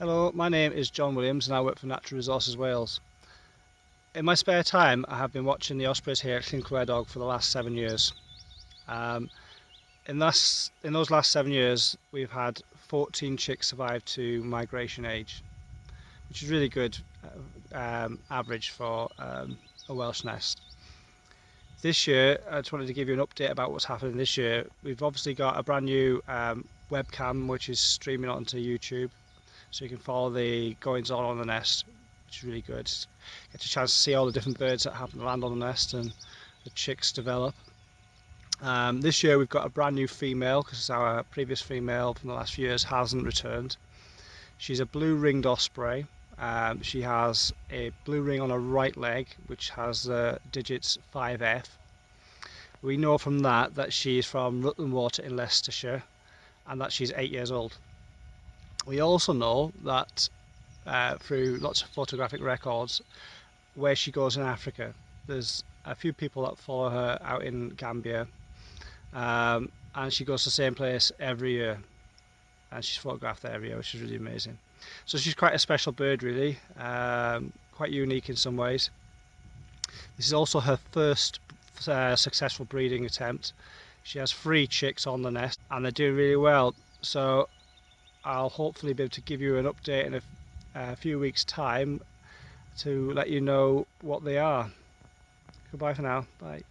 Hello, my name is John Williams and I work for Natural Resources Wales. In my spare time I have been watching the ospreys here at Llyn Clywedog for the last seven years. Um, in, in those last seven years we've had 14 chicks survive to migration age which is really good uh, um, average for um, a Welsh nest. This year I just wanted to give you an update about what's happening this year. We've obviously got a brand new um, webcam which is streaming onto YouTube so you can follow the goings on on the nest which is really good. Get a chance to see all the different birds that happen to land on the nest and the chicks develop. Um, this year we've got a brand new female because our previous female from the last few years hasn't returned. She's a blue ringed osprey. Um, she has a blue ring on her right leg which has the digits 5F we know from that that she's from Rutland Water in Leicestershire and that she's eight years old we also know that uh, through lots of photographic records where she goes in Africa. There's a few people that follow her out in Gambia um, and she goes to the same place every year and she's photographed there every year which is really amazing. So she's quite a special bird really, um, quite unique in some ways. This is also her first uh, successful breeding attempt. She has three chicks on the nest and they're doing really well. So I'll hopefully be able to give you an update in a, a few weeks time to let you know what they are. Goodbye for now. Bye.